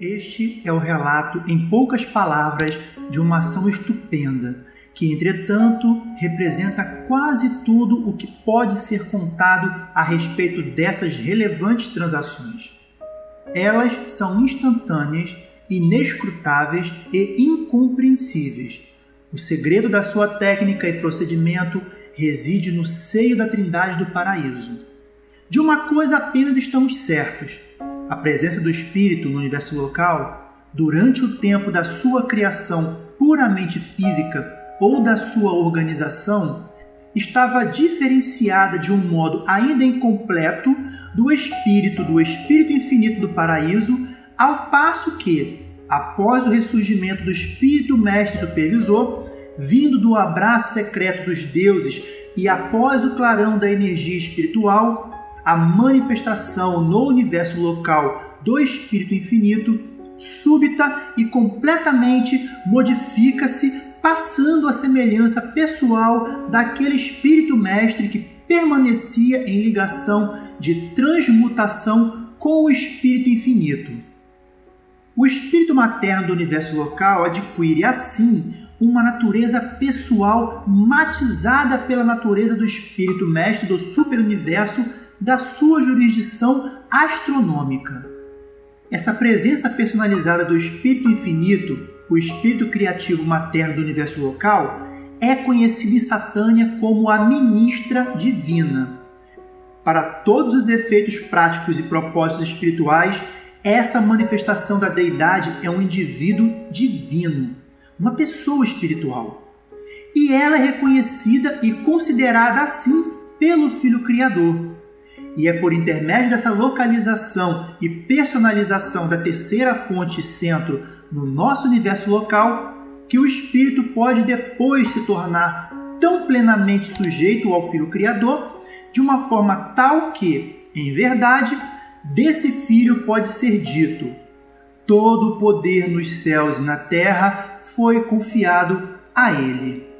Este é o relato, em poucas palavras, de uma ação estupenda, que, entretanto, representa quase tudo o que pode ser contado a respeito dessas relevantes transações. Elas são instantâneas, inescrutáveis e incompreensíveis. O segredo da sua técnica e procedimento reside no seio da Trindade do Paraíso. De uma coisa apenas estamos certos: a presença do Espírito no universo local, durante o tempo da sua criação puramente física ou da sua organização, estava diferenciada de um modo ainda incompleto do espírito do espírito infinito do paraíso, ao passo que, após o ressurgimento do espírito mestre supervisor, vindo do abraço secreto dos deuses e após o clarão da energia espiritual, a manifestação no universo local do espírito infinito, súbita e completamente modifica-se, passando a semelhança pessoal daquele espírito mestre que permanecia em ligação de transmutação com o espírito infinito. O espírito materno do universo local adquire assim uma natureza pessoal matizada pela natureza do espírito mestre do superuniverso da sua jurisdição astronômica. Essa presença personalizada do espírito infinito, o espírito criativo materno do universo local, é conhecida em Satânia como a ministra divina. Para todos os efeitos práticos e propósitos espirituais, essa manifestação da deidade é um indivíduo divino uma pessoa espiritual. E ela é reconhecida e considerada assim pelo Filho Criador. E é por intermédio dessa localização e personalização da terceira fonte centro no nosso universo local que o espírito pode depois se tornar tão plenamente sujeito ao Filho Criador, de uma forma tal que, em verdade, desse filho pode ser dito: todo o poder nos céus e na terra foi confiado a ele.